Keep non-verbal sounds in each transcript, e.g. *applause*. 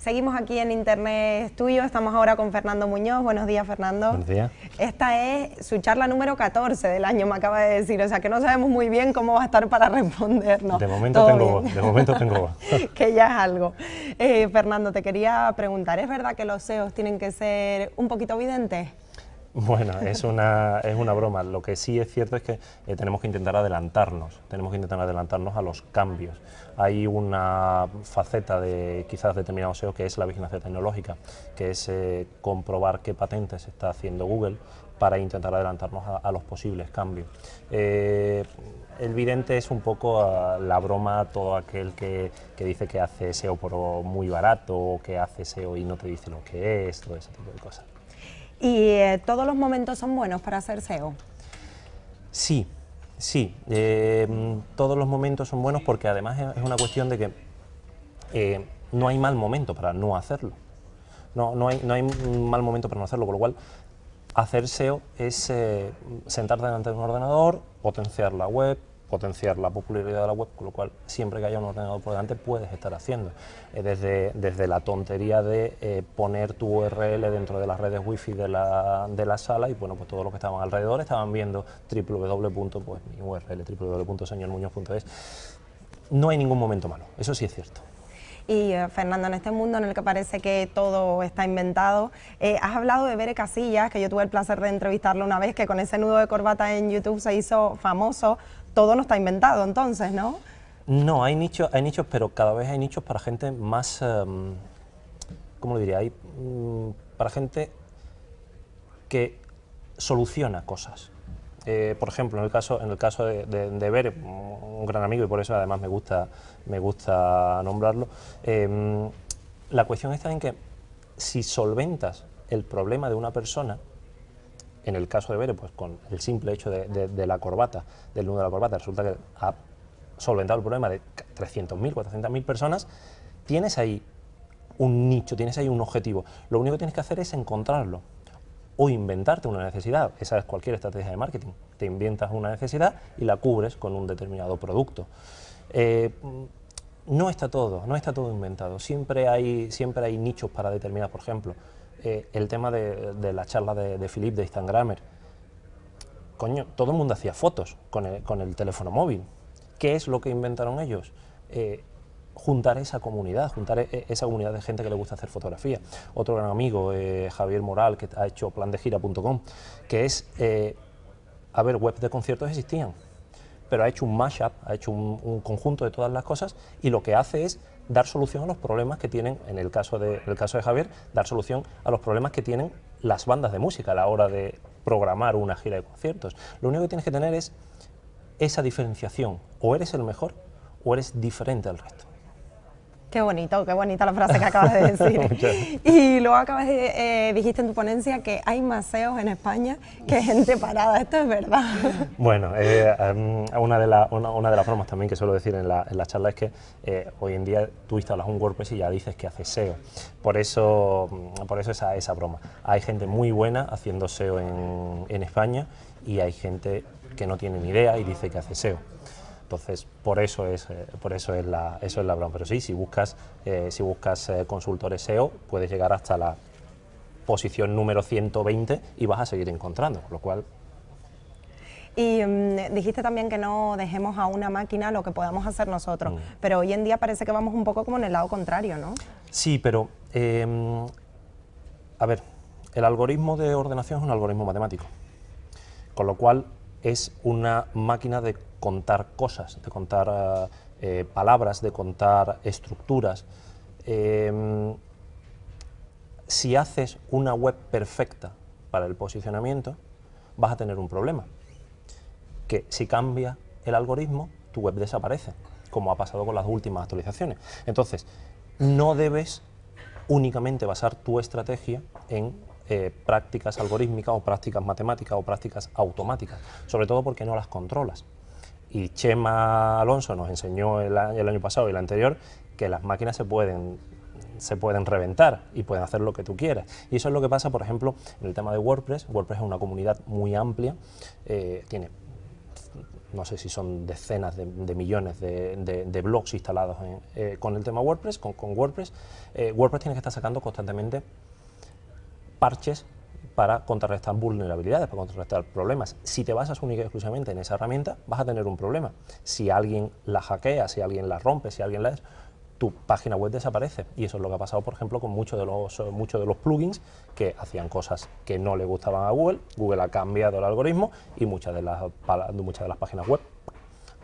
Seguimos aquí en Internet Estudio, estamos ahora con Fernando Muñoz. Buenos días, Fernando. Buenos días. Esta es su charla número 14 del año, me acaba de decir, o sea que no sabemos muy bien cómo va a estar para *laughs* respondernos. De momento tengo voz, de momento tengo voz. *laughs* que ya es algo. Eh, Fernando, te quería preguntar, ¿es verdad que los SEOs tienen que ser un poquito videntes? Bueno, es una, es una broma. Lo que sí es cierto es que eh, tenemos que intentar adelantarnos, tenemos que intentar adelantarnos a los cambios. Hay una faceta de quizás determinado SEO que es la vigilancia tecnológica, que es eh, comprobar qué patentes está haciendo Google para intentar adelantarnos a, los posibles cambios. Eh, el vidente es un poco la broma todo aquel que, que, dice que hace SEO por muy barato o que hace SEO y no te dice lo que es, todo ese tipo de cosas. ¿Y eh, todos los momentos son buenos para hacer SEO? Sí, sí. Eh, todos los momentos son buenos porque además es una cuestión de que eh, no hay mal momento para no hacerlo. No, no, hay, no hay mal momento para no hacerlo, con lo cual hacer SEO es sentarte delante de un ordenador, potenciar la web, potenciar la popularidad de la web, con lo cual siempre que haya un ordenador por delante puedes estar haciendo. Eh, desde, desde la tontería de eh, poner tu URL dentro de las redes wifi de la, de la sala y bueno, pues todos los que estaban alrededor estaban viendo www. pues mi URL. No hay ningún momento malo, eso sí es cierto. Y eh, Fernando, en este mundo en el que parece que todo está inventado, has hablado de Bere Casillas, que yo tuve el placer de entrevistarlo una vez, que con ese nudo de corbata en YouTube se hizo famoso todo no está inventado entonces, ¿no? No, hay nichos, hay nichos, pero cada vez hay nichos para gente más, em, ¿cómo lo diría? Hay mm, para gente que soluciona cosas. Eh, por ejemplo, en el caso, en el caso de, de, un gran amigo, y por eso además me gusta, me gusta nombrarlo, em, la cuestión está en que si solventas el problema de una persona, en el caso de Bere, pues con el simple hecho de, la corbata, del nudo de la corbata, resulta que ha solventado el problema de 300.000, 400.000 personas, tienes ahí un nicho, tienes ahí un objetivo. Lo único que tienes que hacer es encontrarlo o inventarte una necesidad. Esa es cualquier estrategia de marketing. Te inventas una necesidad y la cubres con un determinado producto. Eh, no está todo, no está todo inventado. Siempre hay, siempre hay nichos para determinar, por ejemplo, eh, el tema de, la charla de, de Philip de Instagramer. Coño, todo el mundo hacía fotos con el, teléfono móvil. ¿Qué es lo que inventaron ellos? Eh, juntar esa comunidad, juntar e, esa comunidad de gente que le gusta hacer fotografía. Otro gran amigo, eh, Javier Moral, que ha hecho plandegira.com, que es, a ver, webs de conciertos existían, pero ha hecho un mashup, ha hecho un, conjunto de todas las cosas y lo que hace es dar solución a los problemas que tienen, en el caso de, el caso de Javier, dar solución a los problemas que tienen las bandas de música a la hora de programar una gira de conciertos. Lo único que tienes que tener es esa diferenciación, o eres el mejor o eres diferente al resto. Qué bonito, qué bonita la frase que acabas de decir. *laughs* y luego acabas de, eh, dijiste en tu ponencia que hay maseos en España que gente parada, esto es verdad. *laughs* Bueno, eh, em, una, de una, de las formas también que suelo decir en la, charla es que eh, hoy en día tú instalas un WordPress y ya dices que hace SEO. Por eso, mm, por eso esa, esa broma. Hay gente muy buena haciendo SEO en, en España y hay gente que no tiene ni idea y dice que hace SEO. Entonces, por eso es, eh, por eso es, la, eso es la broma. Pero sí, si buscas, eh, si buscas eh, consultores SEO, puedes llegar hasta la posición número 120 y vas a seguir encontrando, lo cual... Y mm, dijiste también que no dejemos a una máquina lo que podamos hacer nosotros, mm. pero hoy en día parece que vamos un poco como en el lado contrario, ¿no? Sí, pero, em, a ver, el algoritmo de ordenación es un algoritmo matemático, con lo cual es una máquina de contar cosas, de contar eh, eh, palabras, de contar estructuras. Em, si haces una web perfecta para el posicionamiento, vas a tener un problema, que si cambia el algoritmo, tu web desaparece, como ha pasado con las últimas actualizaciones. Entonces, no debes únicamente basar tu estrategia en eh, prácticas algorítmicas o prácticas matemáticas o prácticas automáticas, sobre todo porque no las controlas. Y Chema Alonso nos enseñó el año, pasado y el anterior que las máquinas se pueden se pueden reventar y pueden hacer lo que tú quieras. Y eso es lo que pasa, por ejemplo, en el tema de WordPress. WordPress es una comunidad muy amplia, eh, tiene no sé si son decenas de, millones de, blogs instalados eh, con el tema WordPress, con, WordPress, WordPress tiene que estar sacando constantemente parches para contrarrestar vulnerabilidades, para contrarrestar problemas. Si te basas única y exclusivamente en esa herramienta, vas a tener un problema. Si alguien la hackea, si alguien la rompe, si alguien la tu página web desaparece. Y eso es lo que ha pasado, por ejemplo, con muchos de los, muchos de los plugins que hacían cosas que no le gustaban a Google. Google ha cambiado el algoritmo y muchas de las, muchas de las páginas web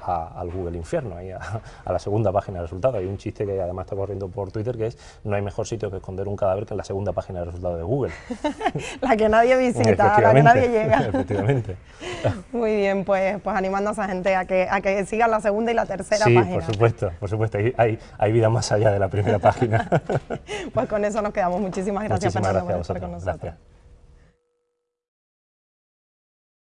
al Google Infierno, ahí a, la segunda página de resultados. Hay un chiste que además está corriendo por Twitter que es no hay mejor sitio que esconder un cadáver que en la segunda página de resultados de Google. *laughs* la que nadie visita, la que nadie llega. *laughs* Efectivamente. Muy bien, pues, pues animando a esa gente a que, a que sigan la segunda y la tercera sí, página. por supuesto, por supuesto. Hay, hay, vida más allá de la primera página. *laughs* pues con eso nos quedamos. Muchísimas gracias, Muchísimas gracias por estar con nosotros.